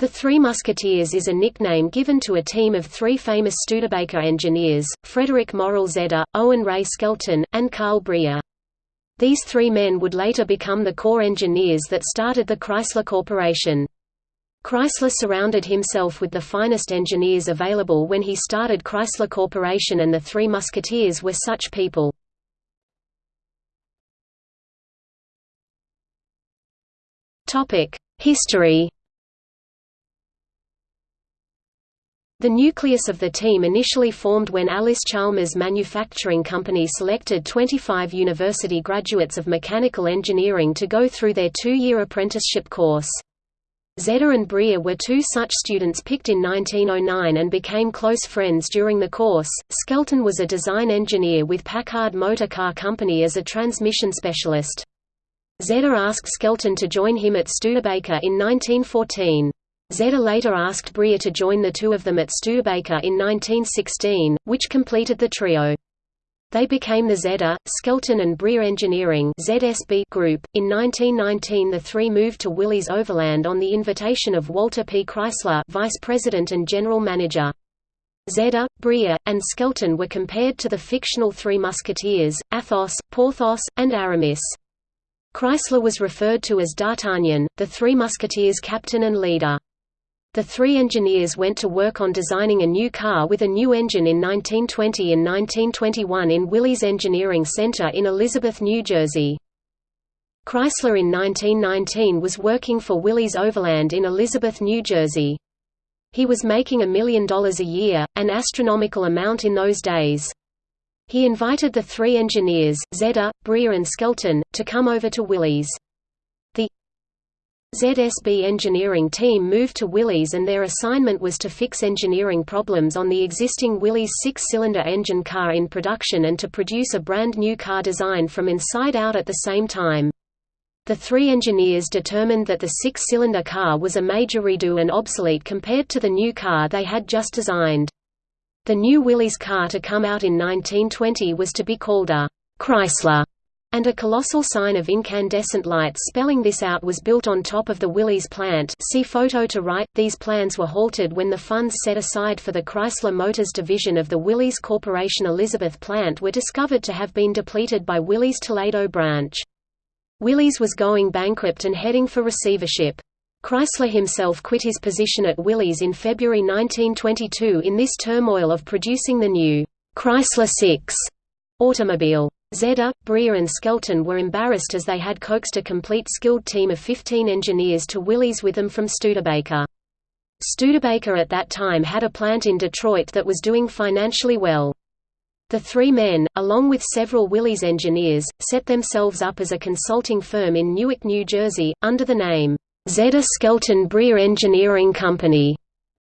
The Three Musketeers is a nickname given to a team of three famous Studebaker engineers, Frederick Morrell Zeder, Owen Ray Skelton, and Carl Breer. These three men would later become the core engineers that started the Chrysler Corporation. Chrysler surrounded himself with the finest engineers available when he started Chrysler Corporation and the Three Musketeers were such people. History The nucleus of the team initially formed when Allis-Chalmers Manufacturing Company selected 25 university graduates of mechanical engineering to go through their two-year apprenticeship course. Zeder and Breer were two such students picked in 1909 and became close friends during the course. Skelton was a design engineer with Packard Motor Car Company as a transmission specialist. Zeder asked Skelton to join him at Studebaker in 1914. Zeder later asked Breer to join the two of them at Studebaker in 1916, which completed the trio. They became the Zeder, Skelton and Breer Engineering ZSB Group. In 1919 the three moved to Willys Overland on the invitation of Walter P. Chrysler Vice President and General Manager. Zeder, Breer, and Skelton were compared to the fictional Three Musketeers, Athos, Porthos, and Aramis. Chrysler was referred to as D'Artagnan, the Three Musketeers' captain and leader. The three engineers went to work on designing a new car with a new engine in 1920 and 1921 in Willys Engineering Center in Elizabeth, New Jersey. Chrysler in 1919 was working for Willys Overland in Elizabeth, New Jersey. He was making a million dollars a year, an astronomical amount in those days. He invited the three engineers, Zeder, Breer and Skelton, to come over to Willys. ZSB engineering team moved to Willys and their assignment was to fix engineering problems on the existing Willys six-cylinder engine car in production and to produce a brand new car design from inside out at the same time. The three engineers determined that the six-cylinder car was a major redo and obsolete compared to the new car they had just designed. The new Willys car to come out in 1920 was to be called a Chrysler and a colossal sign of incandescent light spelling this out was built on top of the Willys plant see photo to right. These plans were halted when the funds set aside for the Chrysler Motors division of the Willys Corporation Elizabeth plant were discovered to have been depleted by Willys Toledo branch. Willys was going bankrupt and heading for receivership. Chrysler himself quit his position at Willys in February 1922 in this turmoil of producing the new Chrysler 6 automobile. Zeder, Breer and Skelton were embarrassed as they had coaxed a complete skilled team of 15 engineers to Willys with them from Studebaker. Studebaker at that time had a plant in Detroit that was doing financially well. The three men, along with several Willys engineers, set themselves up as a consulting firm in Newark, New Jersey, under the name, Zeder Skelton Breer Engineering Company.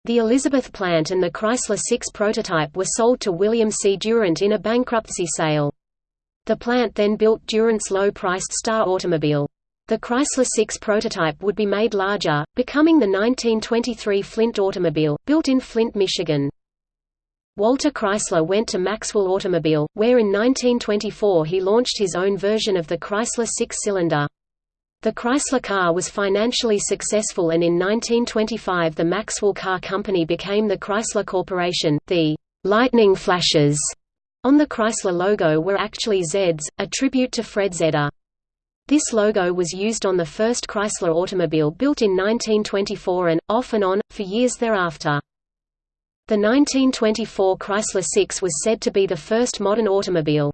The Elizabeth plant and the Chrysler 6 prototype were sold to William C. Durant in a bankruptcy sale. The plant then built Durant's low-priced Star automobile. The Chrysler 6 prototype would be made larger, becoming the 1923 Flint automobile, built in Flint, Michigan. Walter Chrysler went to Maxwell Automobile, where in 1924 he launched his own version of the Chrysler six-cylinder. The Chrysler car was financially successful and in 1925 the Maxwell Car Company became the Chrysler Corporation. The lightning flashes on the Chrysler logo were actually Zeds, a tribute to Fred Zeder. This logo was used on the first Chrysler automobile built in 1924 and, off and on, for years thereafter. The 1924 Chrysler 6 was said to be the first modern automobile.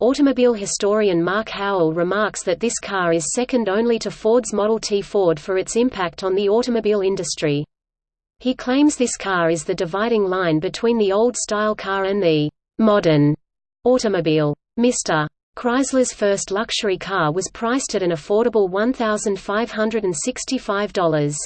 Automobile historian Mark Howell remarks that this car is second only to Ford's Model T Ford for its impact on the automobile industry. He claims this car is the dividing line between the old-style car and the modern automobile. Mr. Chrysler's first luxury car was priced at an affordable $1,565.